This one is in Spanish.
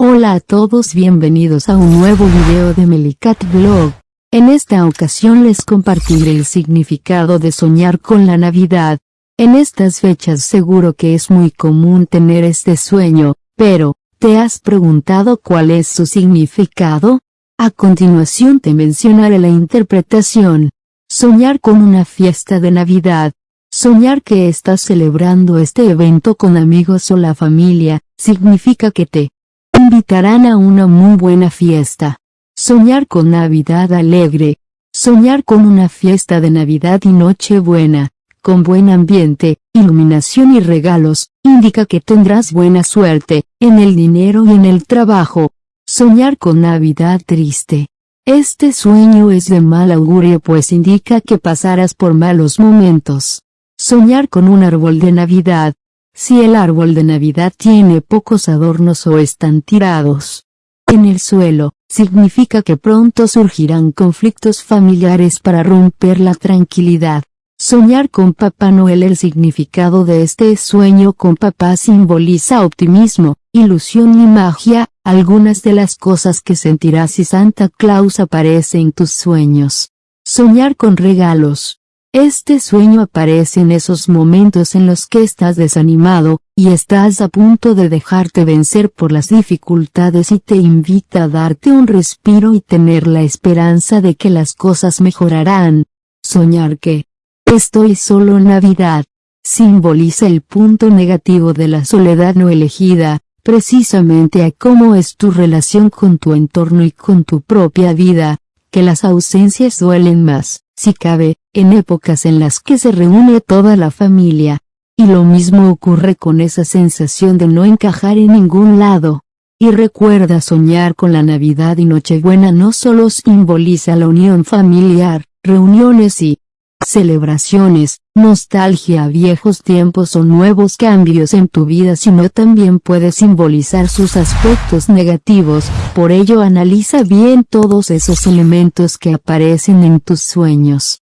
Hola a todos bienvenidos a un nuevo video de Melicat Vlog. En esta ocasión les compartiré el significado de soñar con la Navidad. En estas fechas seguro que es muy común tener este sueño, pero, ¿te has preguntado cuál es su significado? A continuación te mencionaré la interpretación. Soñar con una fiesta de Navidad. Soñar que estás celebrando este evento con amigos o la familia, significa que te invitarán a una muy buena fiesta. Soñar con Navidad alegre. Soñar con una fiesta de Navidad y Nochebuena, con buen ambiente, iluminación y regalos, indica que tendrás buena suerte, en el dinero y en el trabajo. Soñar con Navidad triste. Este sueño es de mal augurio pues indica que pasarás por malos momentos. Soñar con un árbol de Navidad, si el árbol de Navidad tiene pocos adornos o están tirados en el suelo, significa que pronto surgirán conflictos familiares para romper la tranquilidad. Soñar con Papá Noel El significado de este sueño con papá simboliza optimismo, ilusión y magia, algunas de las cosas que sentirás si Santa Claus aparece en tus sueños. Soñar con regalos, este sueño aparece en esos momentos en los que estás desanimado, y estás a punto de dejarte vencer por las dificultades y te invita a darte un respiro y tener la esperanza de que las cosas mejorarán. Soñar que estoy solo en Navidad simboliza el punto negativo de la soledad no elegida, precisamente a cómo es tu relación con tu entorno y con tu propia vida, que las ausencias duelen más si cabe, en épocas en las que se reúne toda la familia. Y lo mismo ocurre con esa sensación de no encajar en ningún lado. Y recuerda soñar con la Navidad y Nochebuena no solo simboliza la unión familiar, reuniones y celebraciones, nostalgia a viejos tiempos o nuevos cambios en tu vida sino también puede simbolizar sus aspectos negativos, por ello analiza bien todos esos elementos que aparecen en tus sueños.